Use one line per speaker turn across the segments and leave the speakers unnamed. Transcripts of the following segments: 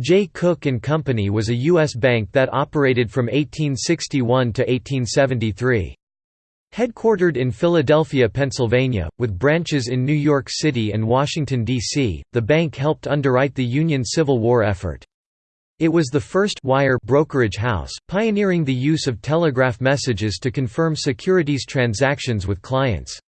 Jay Cooke Company was a U.S. bank that operated from 1861 to 1873. Headquartered in Philadelphia, Pennsylvania, with branches in New York City and Washington, D.C., the bank helped underwrite the Union Civil War effort. It was the first wire brokerage house, pioneering the use of telegraph messages to confirm securities transactions with clients.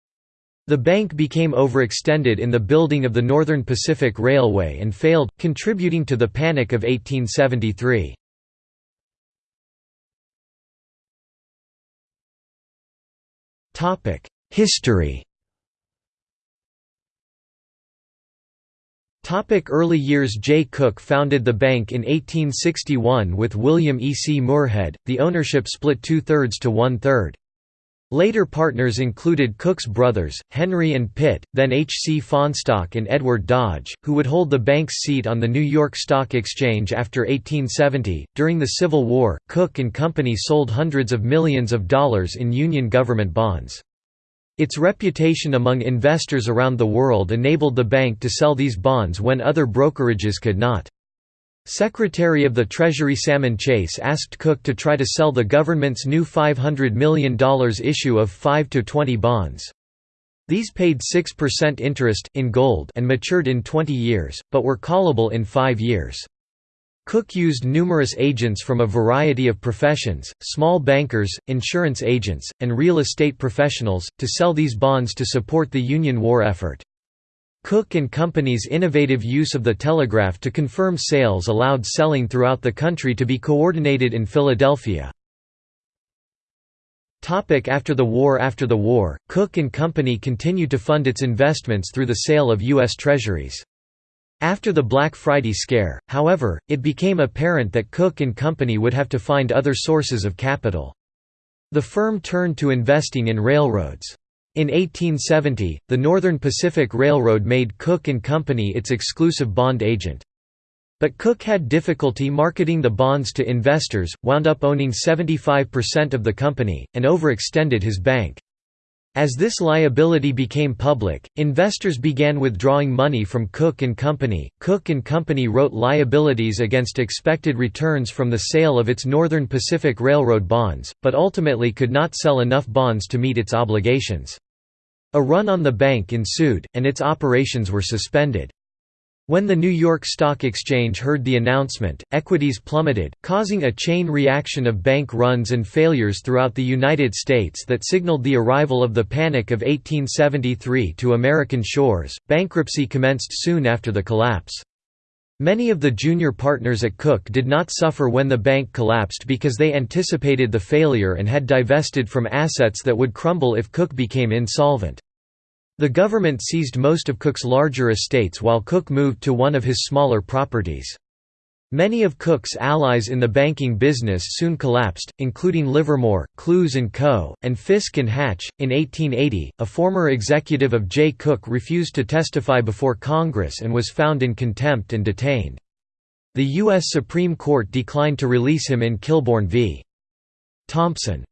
The bank became overextended in the building of the Northern Pacific Railway and failed, contributing to the Panic of 1873. History Topic Early years Jay Cooke founded the bank in 1861 with William E. C. Moorhead, the ownership split two-thirds to one-third. Later partners included Cooke's brothers, Henry and Pitt, then H. C. Fahnestock and Edward Dodge, who would hold the bank's seat on the New York Stock Exchange after 1870. During the Civil War, Cooke and Company sold hundreds of millions of dollars in Union government bonds. Its reputation among investors around the world enabled the bank to sell these bonds when other brokerages could not. Secretary of the Treasury Salmon Chase asked Cooke to try to sell the government's new $500 million issue of 5 to 20 bonds. These paid 6% interest in gold and matured in 20 years, but were callable in 5 years. Cooke used numerous agents from a variety of professions, small bankers, insurance agents, and real estate professionals, to sell these bonds to support the Union war effort. Cooke and Company's innovative use of the telegraph to confirm sales allowed selling throughout the country to be coordinated in Philadelphia. After the war After the war, Cooke and Company continued to fund its investments through the sale of U.S. Treasuries. After the Black Friday scare, however, it became apparent that Cooke and Company would have to find other sources of capital. The firm turned to investing in railroads. In 1870, the Northern Pacific Railroad made Cooke Company its exclusive bond agent. But Cooke had difficulty marketing the bonds to investors, wound up owning 75% of the company, and overextended his bank. As this liability became public, investors began withdrawing money from Cooke Company. Cooke Company wrote liabilities against expected returns from the sale of its Northern Pacific Railroad bonds, but ultimately could not sell enough bonds to meet its obligations. A run on the bank ensued, and its operations were suspended. When the New York Stock Exchange heard the announcement, equities plummeted, causing a chain reaction of bank runs and failures throughout the United States that signaled the arrival of the Panic of 1873 to American shores. Bankruptcy commenced soon after the collapse. Many of the junior partners at Cooke did not suffer when the bank collapsed because they anticipated the failure and had divested from assets that would crumble if Cooke became insolvent. The government seized most of Cooke's larger estates while Cooke moved to one of his smaller properties. Many of Cooke's allies in the banking business soon collapsed, including Livermore, Clews & Co., and Fisk & Hatch. In 1880, a former executive of Jay Cooke refused to testify before Congress and was found in contempt and detained. The U.S. Supreme Court declined to release him in Kilbourn v. Thompson.